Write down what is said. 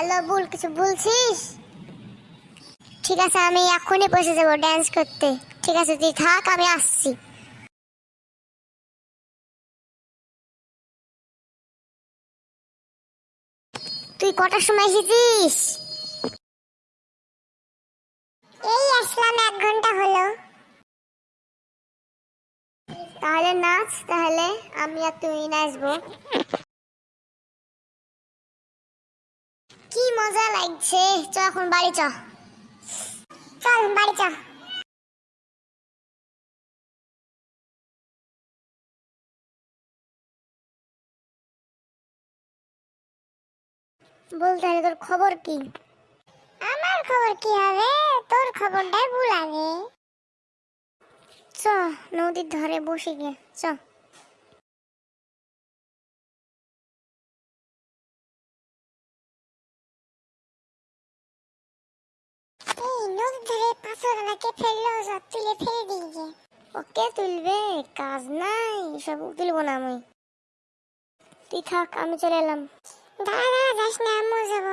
Hello ভুল কিছু বলছিস? ঠিক আছে, আমি এখনই বসে যাব ড্যান্স করতে। ঠিক আছে, তুই থাক, আমি আসছি। তুই কটার সময় এসেছিস? এই আসলাম, এক ঘণ্টা হলো। তাহলে নাচ, তাহলে আমি আর তুই নাচবো। কি মজা লাগছে। চ, এখন বাড়ি চ। চল, বাড়ি চ। বল তাহলে তোর খবর কি? আমার খবর কি হবে? তোর খবরটাই ভুল আগে। চ, নদীর ধারে বসে গে চ। পাথরগুলোকে ফেলল সব তুলে ফেলে দিয়েছে ওকে তুলবে কাজ নাই সব তুলবো না আমি তুই থাক আমি চলে এলাম দাঁড়া দাঁড়া যাস না আমিও যাব